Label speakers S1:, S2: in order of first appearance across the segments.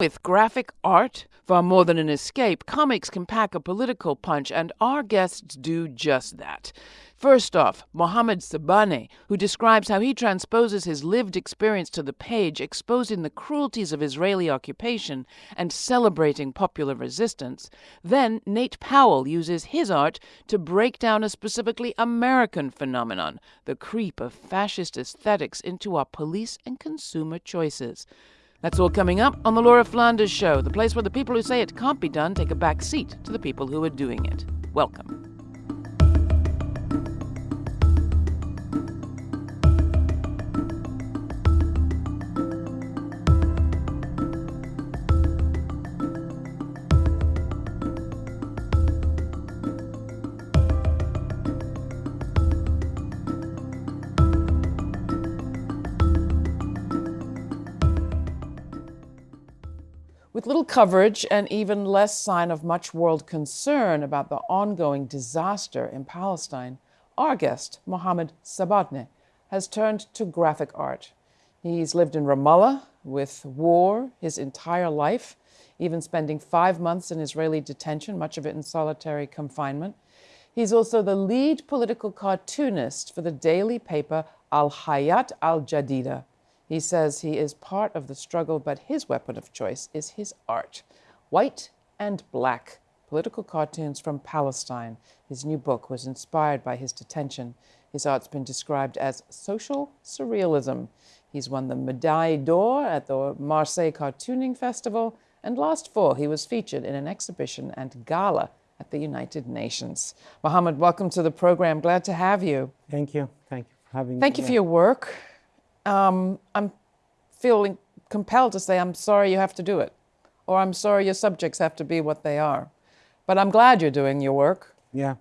S1: With graphic art, far more than an escape, comics can pack a political punch, and our guests do just that. First off, Mohammed Sabaaneh, who describes how he transposes his lived experience to the page, exposing the cruelties of Israeli occupation and celebrating popular resistance. Then Nate Powell uses his art to break down a specifically American phenomenon the creep of fascist aesthetics into our police and consumer choices. That's all coming up on The Laura Flanders Show, the place where the people who say it can't be done take a back seat to the people who are doing it. Welcome. With little coverage and even less sign of much world concern about the ongoing disaster in Palestine, our guest, Mohammed Sabaaneh, has turned to graphic art. He's lived in Ramallah with war his entire life, even spending five months in Israeli detention, much of it in solitary confinement. He's also the lead political cartoonist for the daily paper Al Hayat Al Jadida, he says he is part of the struggle, but his weapon of choice is his art. White and Black Political Cartoons from Palestine. His new book was inspired by his detention. His art's been described as social surrealism. He's won the Médaille d'Or at the Marseille Cartooning Festival, and last fall he was featured in an exhibition and gala at the United Nations. Mohammed, welcome to the program. Glad to have you.
S2: Thank you. Thank you for having
S1: Thank
S2: me.
S1: you for your work um, I'm feeling compelled to say, I'm sorry you have to do it, or I'm sorry your subjects have to be what they are. But I'm glad you're doing your work.
S2: Yeah.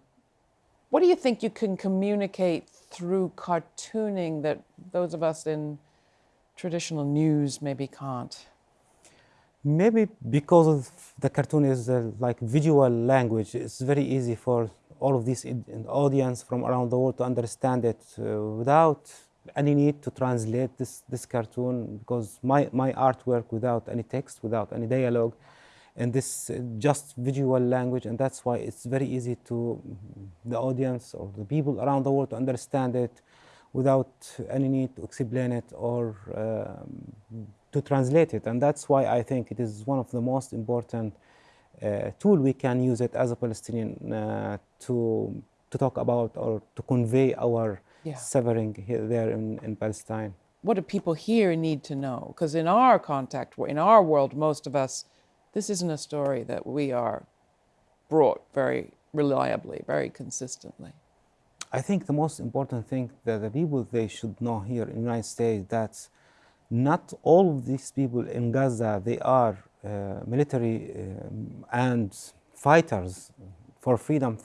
S1: What do you think you can communicate through cartooning that those of us in traditional news maybe can't?
S2: Maybe because of the cartoon is uh, like visual language, it's very easy for all of this audience from around the world to understand it uh, without any need to translate this, this cartoon because my, my artwork without any text, without any dialogue, and this uh, just visual language, and that's why it's very easy to the audience or the people around the world to understand it without any need to explain it or um, to translate it. And that's why I think it is one of the most important uh, tool we can use it as a Palestinian uh, to, to talk about or to convey our yeah. suffering here, there in, in Palestine.
S1: What do people here need to know? Because in our contact, in our world, most of us, this isn't a story that we are brought very reliably, very consistently.
S2: I think the most important thing that the people they should know here in the United States that not all of these people in Gaza they are uh, military um, and fighters for freedom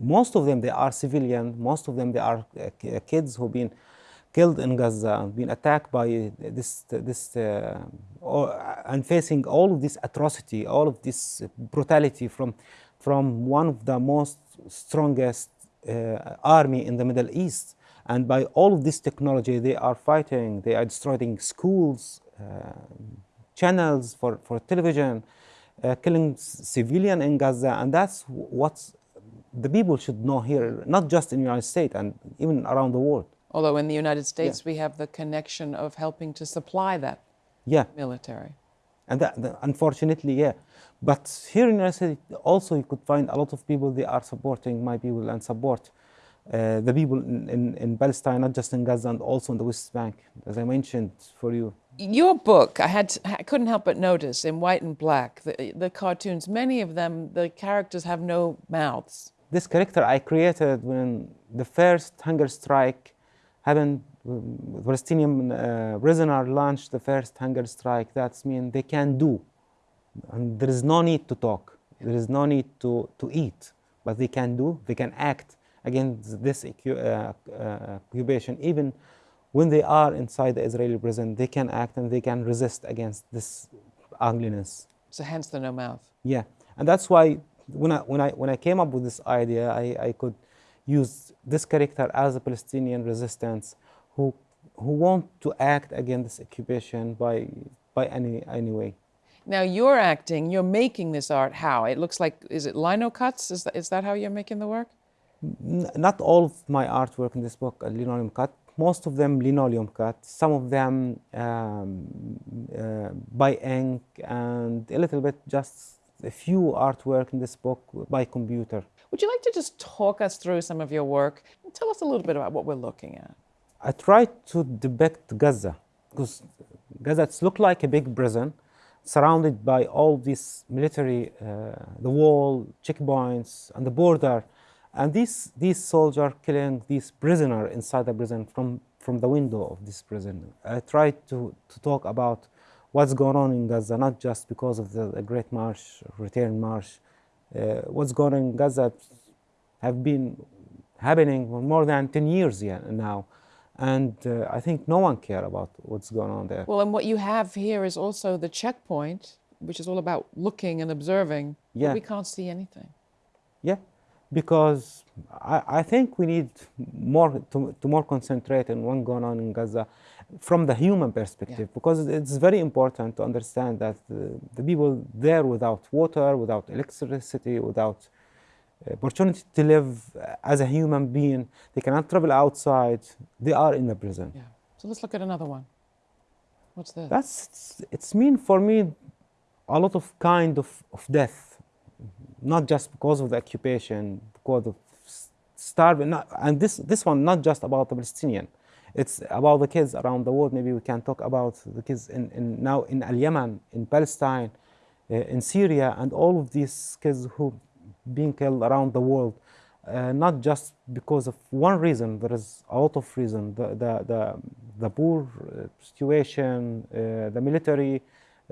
S2: most of them they are civilian. Most of them they are uh, kids who've been killed in gaza been attacked by this this uh, and facing all of this atrocity all of this brutality from from one of the most strongest uh, army in the middle east. And by all of this technology they are fighting. They are destroying schools uh, channels for for television uh, killing civilian in gaza. And that's what's the people should know here, not just in the United States and even around the world.
S1: Although in the United States yeah. we have the connection of helping to supply that
S2: yeah.
S1: military.
S2: And that, that, unfortunately, yeah. But here in the United States, also you could find a lot of people, they are supporting my people and support uh, the people in, in, in, Palestine, not just in Gaza and also in the West Bank, as I mentioned for you.
S1: Your book, I had I couldn't help but notice in white and black, the, the cartoons, many of them, the characters have no mouths
S2: this character I created when the first hunger strike happened. Palestinian uh, prisoner launched the first hunger strike. That's mean they can do, and there is no need to talk. There is no need to to eat, but they can do. They can act against this uh, uh, occupation, even when they are inside the Israeli prison. They can act and they can resist against this ugliness.
S1: So hence the no mouth.
S2: Yeah, and that's why when I, when I, when I came up with this idea, I, I could use this character as a Palestinian resistance who, who want to act against this occupation by, by any, any way.
S1: Now you're acting, you're making this art how? It looks like, is it lino cuts? Is that, is that how you're making the work?
S2: N- not all of my artwork in this book are linoleum cut. Most of them linoleum cut. Some of them um, uh, by ink, and a little bit just a few artwork in this book by computer.
S1: Would you like to just talk us through some of your work tell us a little bit about what we're looking at?
S2: I tried to depict Gaza because Gaza looked like a big prison surrounded by all these military, uh, the wall, checkpoints, and the border. And these, these soldiers killing these prisoner inside the prison from, from the window of this prison. I tried to, to talk about what's going on in Gaza, not just because of the, the Great March, Return March. Uh, what's going on in Gaza have been happening for more than 10 years now. And uh, I think no one cares about what's going on there.
S1: Well, and what you have here is also the checkpoint, which is all about looking and observing.
S2: Yeah.
S1: We can't see anything.
S2: Yeah, because I, I think we need more to, to more concentrate on what's going on in Gaza from the human perspective,
S1: Yeah.
S2: because it's very important to understand that the, the people there without water, without electricity, without uh, opportunity to live uh, as a human being, they cannot travel outside, they are in the prison.
S1: Yeah. So let's look at another one. What's this?
S2: That's it's mean for me a lot of kind of, of death, not just because of the occupation, because of starving. Not, and this this one not just about the Palestinian, it's about the kids around the world. Maybe we can talk about the kids in, in now in Al Yemen, in Palestine, uh, in Syria, and all of these kids who being killed around the world. Uh, not just because of one reason, there is a lot of reasons. The, the, the, the poor uh, situation, uh, the military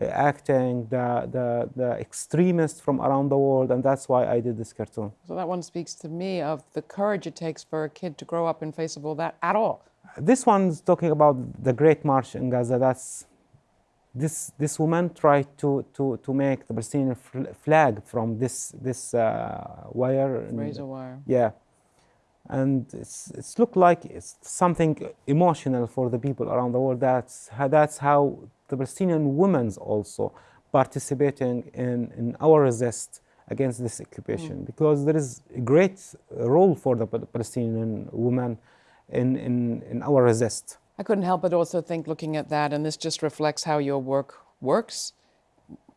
S2: uh, acting, the, the, the extremists from around the world, and that's why I did this cartoon.
S1: So that one speaks to me of the courage it takes for a kid to grow up in face of all that at all.
S2: This one's talking about the Great March in Gaza. That's this this woman tried to to to make the Palestinian flag from this this uh, wire. and-
S1: Razor wire.
S2: Yeah, and it's it's looked like it's something emotional for the people around the world. That's how, that's how the Palestinian women's also participating in in our resist against this occupation because there is a great role for the Palestinian women in in in our resist.
S1: I couldn't help but also think, looking at that, and this just reflects how your work works.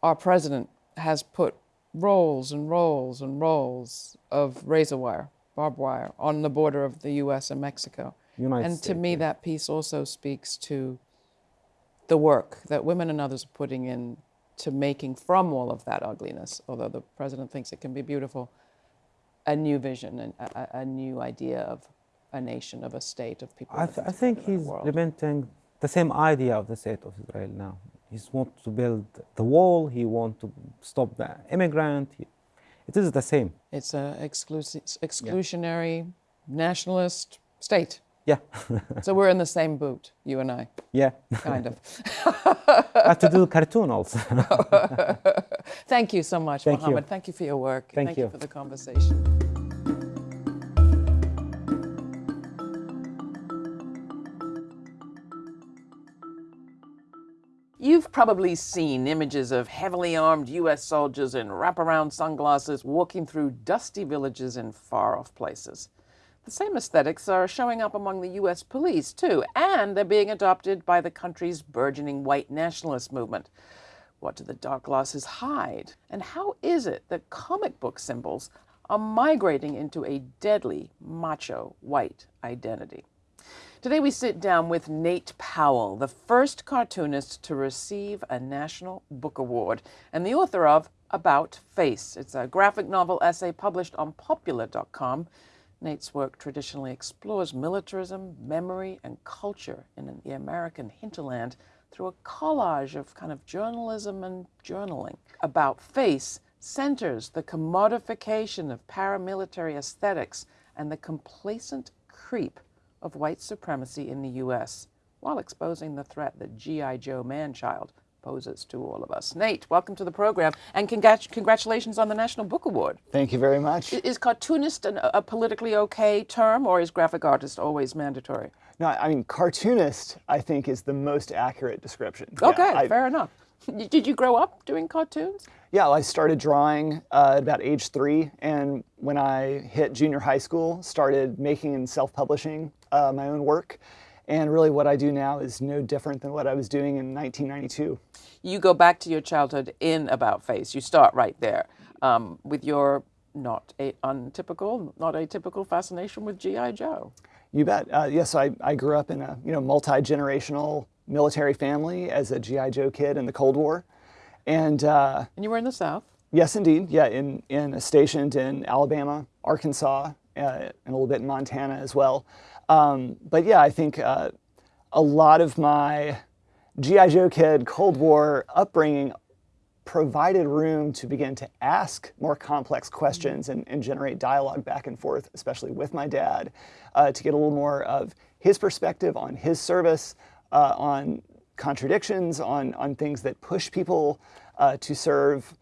S1: Our president has put rolls and rolls and rolls of razor wire, barbed wire, on the border of the U.S. and Mexico.
S2: United
S1: and to me,
S2: yeah.
S1: that piece also speaks to the work that women and others are putting in to making from all of that ugliness, although the president thinks it can be beautiful, a new vision and a- a new idea of a nation, of a state, of people.
S2: I, th- I think
S1: together in a
S2: he's implementing the same idea of the state of Israel now. He wants to build the wall. He wants to stop the immigrant. He, it is the same.
S1: It's an exclusi- exclusionary nationalist state.
S2: Yeah,
S1: So we're in the same boot, you and I,
S2: yeah.
S1: kind of.
S2: I have to do cartoon also.
S1: Thank you so much,
S2: Thank you.
S1: Mohammed. Thank you for your work.
S2: Thank
S1: you
S2: you.
S1: for the conversation. You've probably seen images of heavily armed U.S. soldiers in wraparound sunglasses walking through dusty villages in far off places. The same aesthetics are showing up among the U.S. police, too, and they're being adopted by the country's burgeoning white nationalist movement. What do the dark glasses hide? And how is it that comic book symbols are migrating into a deadly macho white identity? Today we sit down with Nate Powell, the first cartoonist to receive a National Book Award and the author of About Face. It's a graphic novel essay published on popula.com. Nate's work traditionally explores militarism, memory, and culture in the American hinterland through a collage of kind of journalism and journaling. About Face centers the commodification of paramilitary aesthetics and the complacent creep of white supremacy in the U.S. while exposing the threat that G.I. Joe Manchild poses to all of us. Nate, welcome to the program, and congrat- congratulations on the National Book Award.
S3: Thank you very much.
S1: I- Is cartoonist an, a politically okay term, or is graphic artist always mandatory?
S3: No, I mean, cartoonist, I think, is the most accurate description. Yeah,
S1: Okay,
S3: I-
S1: fair enough. Did you grow up doing cartoons?
S3: Yeah, well, I started drawing uh, at about age three, and when I hit junior high school, started making and self-publishing uh, my own work. And really, what I do now is no different than what I was doing in 1992.
S1: You go back to your childhood in About Face. You start right there um, with your not a untypical, not atypical fascination with GI Joe.
S3: You bet. Uh, yes, I, I grew up in a you know multi generational military family as a GI Joe kid in the Cold War, and uh,
S1: and you were in the South.
S3: Yes, indeed. Yeah, in in stationed in Alabama, Arkansas, uh, and a little bit in Montana as well. Um, but yeah, I think uh, a lot of my GI Joe kid Cold War upbringing provided room to begin to ask more complex questions and, and generate dialogue back and forth, especially with my dad, uh, to get a little more of his perspective on his service, uh, on contradictions, on, on things that push people uh, to serve.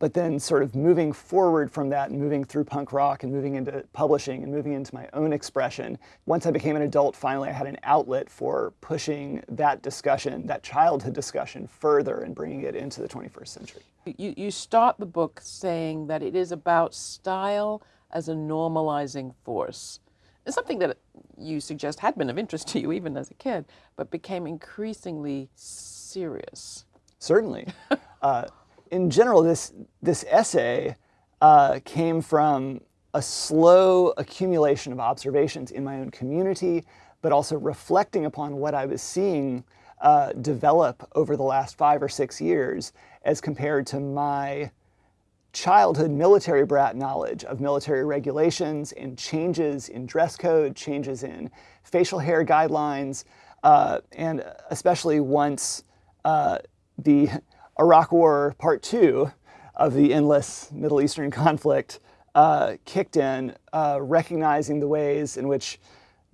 S3: But then sort of moving forward from that and moving through punk rock and moving into publishing and moving into my own expression. Once I became an adult, finally I had an outlet for pushing that discussion, that childhood discussion further and bringing it into the 21st century.
S1: You, you start the book saying that it is about style as a normalizing force. It's something that you suggest had been of interest to you even as a kid, but became increasingly serious.
S3: Certainly. uh, in general, this, this essay uh, came from a slow accumulation of observations in my own community, but also reflecting upon what I was seeing uh, develop over the last five or six years as compared to my childhood military brat knowledge of military regulations and changes in dress code, changes in facial hair guidelines, uh, and especially once uh, the Iraq War Part Two of the endless Middle Eastern conflict uh, kicked in, uh, recognizing the ways in which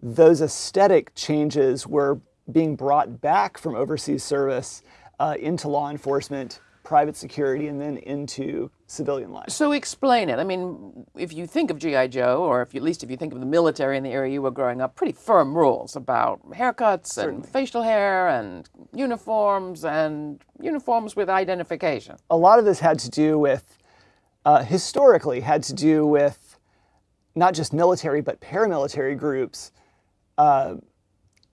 S3: those aesthetic changes were being brought back from overseas service uh, into law enforcement private security and then into civilian life.
S1: So explain it. I mean, if you think of G.I. Joe, or if you, at least if you think of the military in the area you were growing up, pretty firm rules about haircuts Certainly. and facial hair and uniforms and uniforms with identification.
S3: A lot of this had to do with, uh, historically, had to do with not just military but paramilitary groups uh,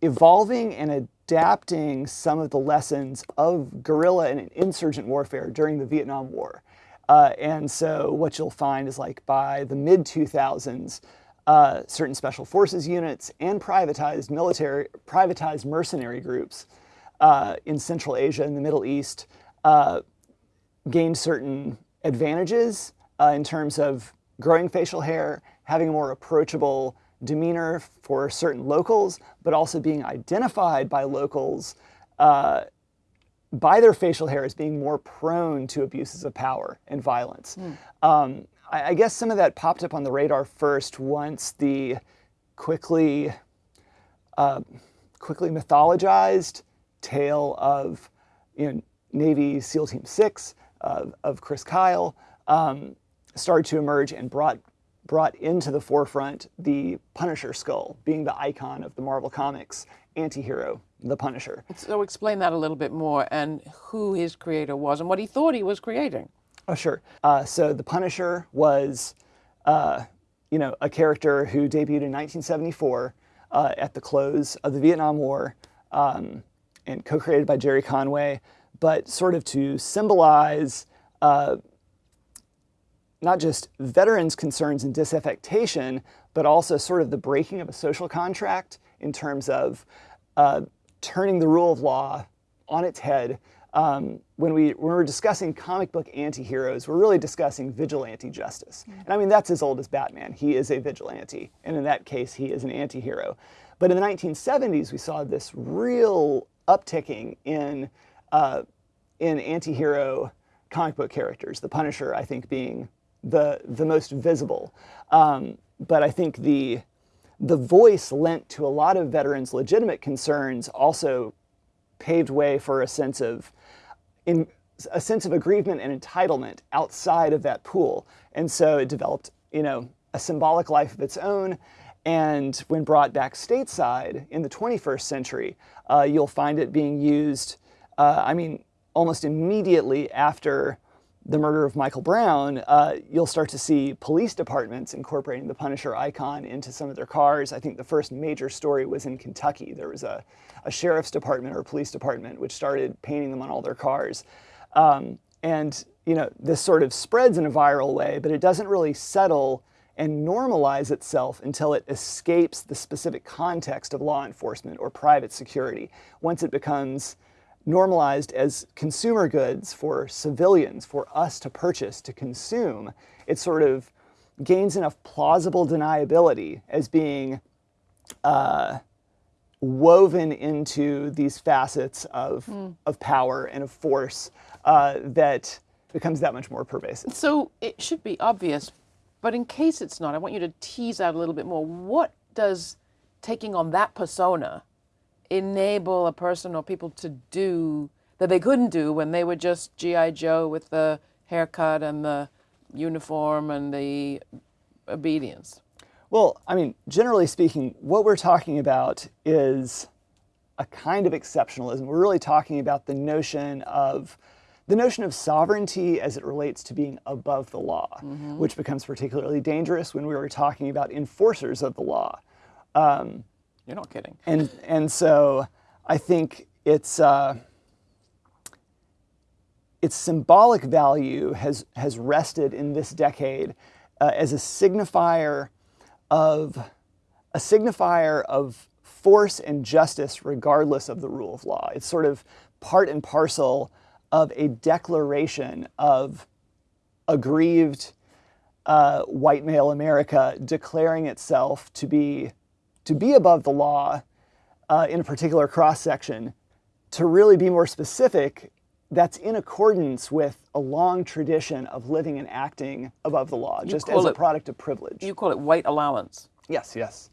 S3: evolving and adapting some of the lessons of guerrilla and insurgent warfare during the Vietnam War. Uh, and so what you'll find is like by the mid 2000s, uh, certain special forces units and privatized military, privatized mercenary groups uh, in Central Asia and the Middle East uh, gained certain advantages uh, in terms of growing facial hair, having a more approachable demeanor for certain locals, but also being identified by locals uh, by their facial hair as being more prone to abuses of power and violence. Mm. Um, I, I, guess some of that popped up on the radar first once the quickly, uh, quickly mythologized tale of you know, Navy SEAL Team 6 uh, of Chris Kyle um, started to emerge and brought brought into the forefront the Punisher skull, being the icon of the Marvel Comics anti-hero, the Punisher.
S1: So explain that a little bit more and who his creator was and what he thought he was creating.
S3: Oh, sure. Uh, so the Punisher was, uh, you know, a character who debuted in 1974 uh, at the close of the Vietnam War um, and co-created by Gerry Conway, but sort of to symbolize uh, not just veterans' concerns and disaffectation, but also sort of the breaking of a social contract in terms of uh, turning the rule of law on its head. Um, when, we, when we're discussing comic book anti-heroes, we're really discussing vigilante justice. And I mean, that's as old as Batman. He is a vigilante. And in that case, he is an anti-hero. But in the 1970s, we saw this real upticking in, uh, in anti-hero comic book characters. The Punisher, I think, being the, the most visible. Um, but I think the, the voice lent to a lot of veterans' legitimate concerns also paved way for a sense of in, a sense of aggrievement and entitlement outside of that pool. And so it developed, you know, a symbolic life of its own. And when brought back stateside in the 21st century, uh, you'll find it being used, uh, I mean, almost immediately after the murder of Michael Brown, uh, you'll start to see police departments incorporating the Punisher icon into some of their cars. I think the first major story was in Kentucky. There was a, a sheriff's department or police department which started painting them on all their cars. Um, and you know, this sort of spreads in a viral way, but it doesn't really settle and normalize itself until it escapes the specific context of law enforcement or private security. Once it becomes normalized as consumer goods for civilians, for us to purchase, to consume, it sort of gains enough plausible deniability as being uh, woven into these facets of, mm. of power and of force uh, that becomes that much more pervasive.
S1: So it should be obvious, but in case it's not, I want you to tease out a little bit more. What does taking on that persona enable a person or people to do that they couldn't do when they were just G.I. Joe with the haircut and the uniform and the obedience?
S3: Well, I mean, generally speaking, what we're talking about is a kind of exceptionalism. We're really talking about the notion of the notion of sovereignty as it relates to being above the law, mm-hmm. which becomes particularly dangerous when we were talking about enforcers of the law.
S1: Um, You're not kidding.
S3: And and so I think it's uh, its symbolic value has has rested in this decade uh, as a signifier of a signifier of force and justice regardless of the rule of law. It's sort of part and parcel of a declaration of aggrieved uh, white male America declaring itself to be to be above the law uh, in a particular cross section. To really be more specific, that's in accordance with a long tradition of living and acting above the law, you just as it, a product of privilege.
S1: You call it white allowance.
S3: Yes, yes.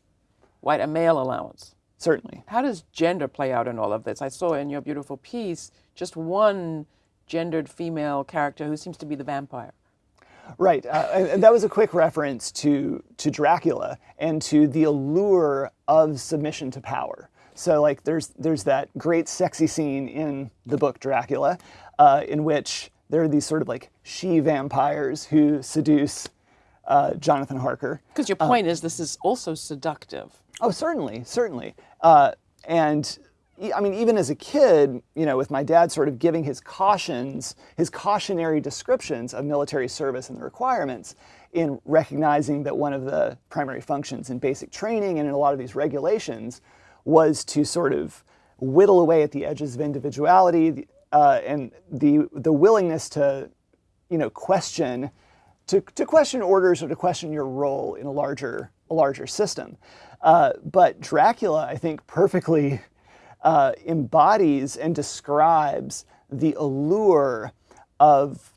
S1: White a male allowance.
S3: Certainly.
S1: How does gender play out in all of this? I saw in your beautiful piece just one gendered female character who seems to be the vampire.
S3: Right, uh, and that was a quick reference to to Dracula and to the allure of submission to power. So, like, there's there's that great sexy scene in the book Dracula, uh, in which there are these sort of like she vampires who seduce uh, Jonathan Harker.
S1: Because your point is, this is also seductive.
S3: Oh, certainly, certainly. Uh, and I mean, even as a kid, you know, with my dad sort of giving his cautions, his cautionary descriptions of military service and the requirements, in recognizing that one of the primary functions in basic training and in a lot of these regulations was to sort of whittle away at the edges of individuality uh, and the the willingness to, you know, question, to, to question orders or to question your role in a larger a larger system. Uh, but Dracula, I think, perfectly uh, embodies and describes the allure of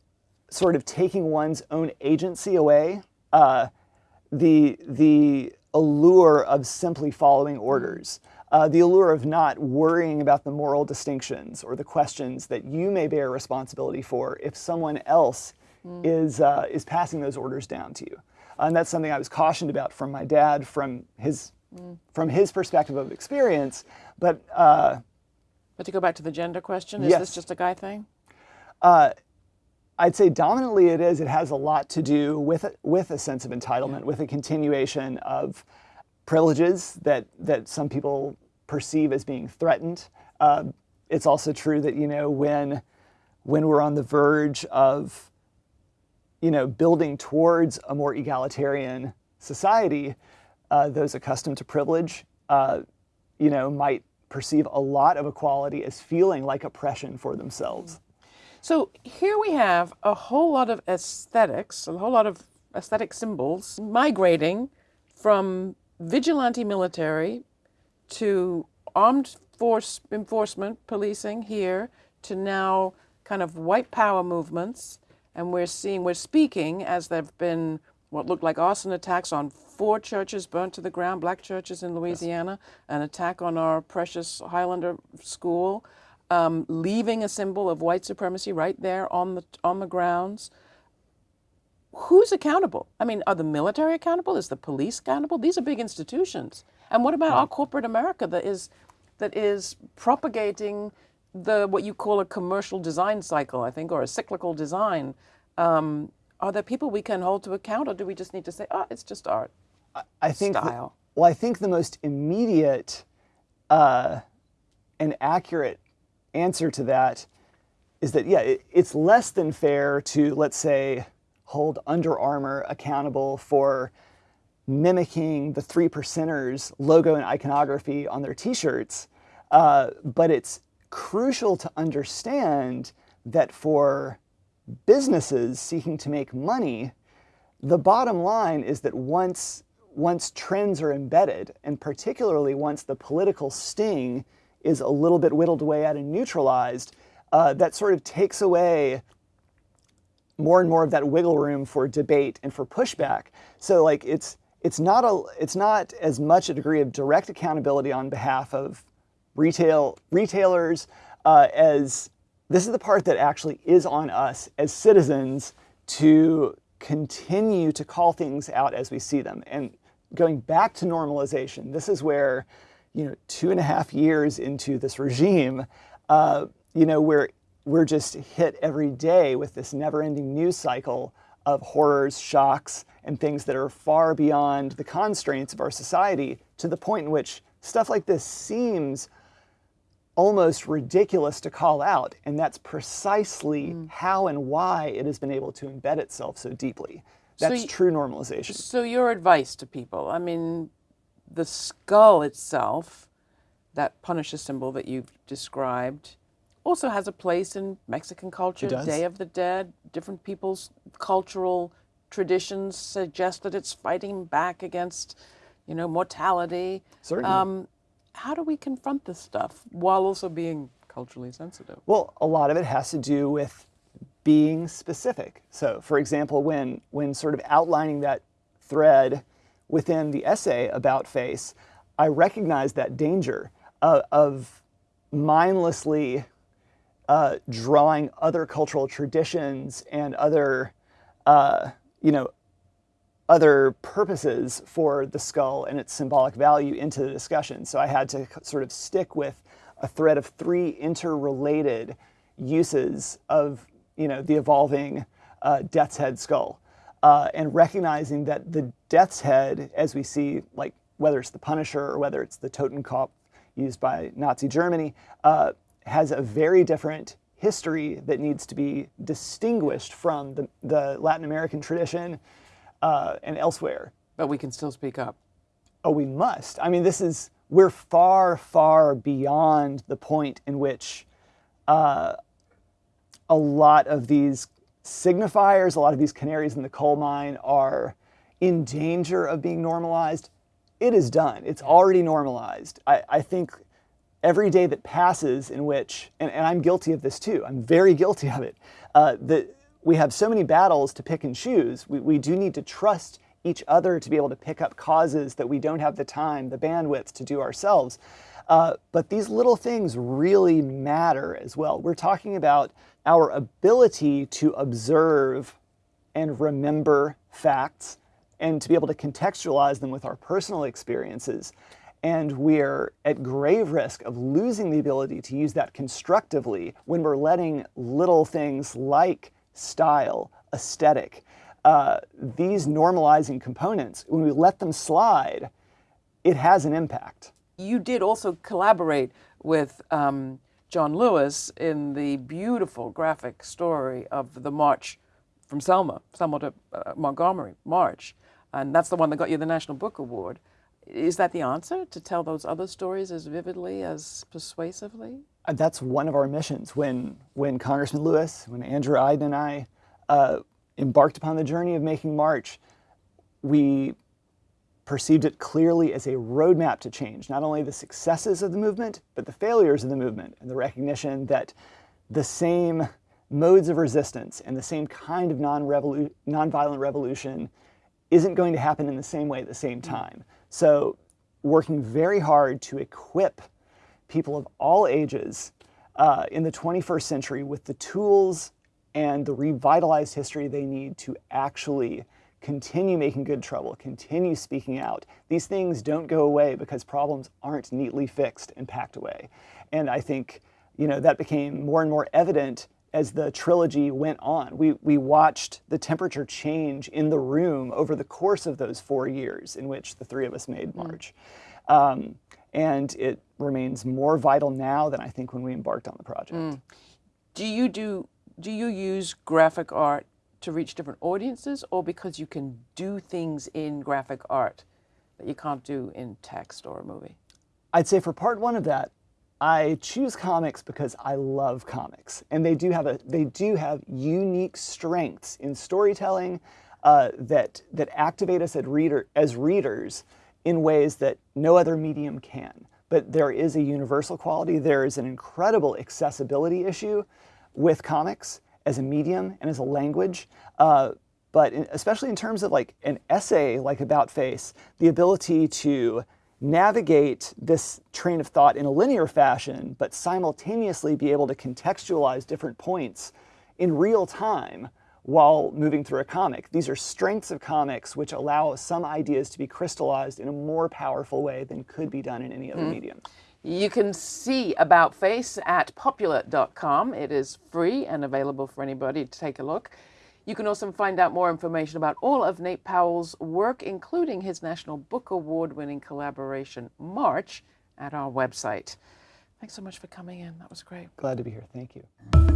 S3: sort of taking one's own agency away, uh, the, the allure of simply following orders, uh, the allure of not worrying about the moral distinctions or the questions that you may bear responsibility for if someone else mm. is, uh, is passing those orders down to you. And that's something I was cautioned about from my dad, from his, mm. from his perspective of experience. But, uh,
S1: but to go back to the gender question, is
S3: yes.
S1: this just a guy thing?
S3: Uh, I'd say dominantly it is. It has a lot to do with with a sense of entitlement, yeah. with a continuation of privileges that that some people perceive as being threatened. Uh, it's also true that you know when when we're on the verge of you know, building towards a more egalitarian society, uh, those accustomed to privilege, uh, you know, might perceive a lot of equality as feeling like oppression for themselves.
S1: So here we have a whole lot of aesthetics, a whole lot of aesthetic symbols migrating from vigilante military to armed force enforcement, policing here, to now kind of white power movements and we're seeing, we're speaking as there have been what looked like arson attacks on four churches burnt to the ground, black churches in Louisiana, yes. an attack on our precious Highlander school, um, leaving a symbol of white supremacy right there on the on the grounds. Who's accountable? I mean, are the military accountable? Is the police accountable? These are big institutions. And what about our corporate America that is that is propagating the what you call a commercial design cycle, I think, or a cyclical design. Um, are there people we can hold to account, or do we just need to say, "Oh, it's just art"?
S3: I think.
S1: Style.
S3: The, well, I think the most immediate uh, and accurate answer to that is that yeah, it, it's less than fair to let's say hold Under Armour accountable for mimicking the three percenters logo and iconography on their T-shirts, uh, but it's crucial to understand that for businesses seeking to make money, the bottom line is that once once trends are embedded, and particularly once the political sting is a little bit whittled away at and neutralized, uh, that sort of takes away more and more of that wiggle room for debate and for pushback. So like it's it's not a it's not as much a degree of direct accountability on behalf of retail retailers uh, as this is the part that actually is on us as citizens to continue to call things out as we see them. And going back to normalization, this is where, you know, two and a half years into this regime, uh, you know, we're, we're just hit every day with this never-ending news cycle of horrors, shocks, and things that are far beyond the constraints of our society to the point in which stuff like this seems almost ridiculous to call out. And that's precisely mm. how and why it has been able to embed itself so deeply. That's so true normalization.
S1: So, your advice to people I mean, the skull itself, that Punisher symbol that you've described, also has a place in Mexican culture, Day of the Dead. Different people's cultural traditions suggest that it's fighting back against, you know, mortality.
S3: Certainly. Um,
S1: how do we confront this stuff while also being culturally sensitive?
S3: Well, a lot of it has to do with being specific. So, for example, when when sort of outlining that thread within the essay about face, I recognize that danger uh, of mindlessly uh, drawing other cultural traditions and other, uh, you know, other purposes for the skull and its symbolic value into the discussion. So I had to sort of stick with a thread of three interrelated uses of you know the evolving uh, death's head skull, uh, and recognizing that the death's head, as we see, like whether it's the Punisher or whether it's the Totenkopf used by Nazi Germany, uh, has a very different history that needs to be distinguished from the, the Latin American tradition uh, and elsewhere.
S1: But we can still speak up.
S3: Oh, we must. I mean, this is, we're far, far beyond the point in which uh, a lot of these signifiers, a lot of these canaries in the coal mine are in danger of being normalized. It is done. It's already normalized. I, I think every day that passes in which, and, and, I'm guilty of this too, I'm very guilty of it, uh, that we have so many battles to pick and choose. We, we do need to trust each other to be able to pick up causes that we don't have the time, the bandwidth to do ourselves. Uh, but these little things really matter as well. We're talking about our ability to observe and remember facts and to be able to contextualize them with our personal experiences. And we're at grave risk of losing the ability to use that constructively when we're letting little things like style, aesthetic, uh, these normalizing components, when we let them slide, it has an impact.
S1: You did also collaborate with um, John Lewis in the beautiful graphic story of the march from Selma, Selma to uh, Montgomery March. And that's the one that got you the National Book Award. Is that the answer, to tell those other stories as vividly, as persuasively?
S3: Uh, that's one of our missions. When, when Congressman Lewis, when Andrew Aydin and I uh, embarked upon the journey of making March, we perceived it clearly as a roadmap to change, not only the successes of the movement, but the failures of the movement, and the recognition that the same modes of resistance and the same kind of nonviolent revolution isn't going to happen in the same way at the same time. So working very hard to equip people of all ages uh, in the 21st century with the tools and the revitalized history they need to actually continue making good trouble, continue speaking out. These things don't go away because problems aren't neatly fixed and packed away. And I think you know, that became more and more evident as the trilogy went on. We, we watched the temperature change in the room over the course of those four years in which the three of us made March. Um, and it remains more vital now than I think when we embarked on the project.
S1: Do you do do you use graphic art to reach different audiences or because you can do things in graphic art that you can't do in text or a movie?
S3: I'd say for part one of that, I choose comics because I love comics, and they do have a they do have unique strengths in storytelling uh, that that activate us as reader as readers in ways that no other medium can. But there is a universal quality. There is an incredible accessibility issue with comics as a medium and as a language. Uh, but in, especially in terms of like an essay like About Face, the ability to navigate this train of thought in a linear fashion, but simultaneously be able to contextualize different points in real time while moving through a comic. These are strengths of comics which allow some ideas to be crystallized in a more powerful way than could be done in any other mm-hmm. medium.
S1: You can see About Face at popula.com. It is free and available for anybody to take a look. You can also find out more information about all of Nate Powell's work, including his National Book Award winning collaboration, March, at our website. Thanks so much for coming in. That was great.
S3: Glad to be here. Thank you.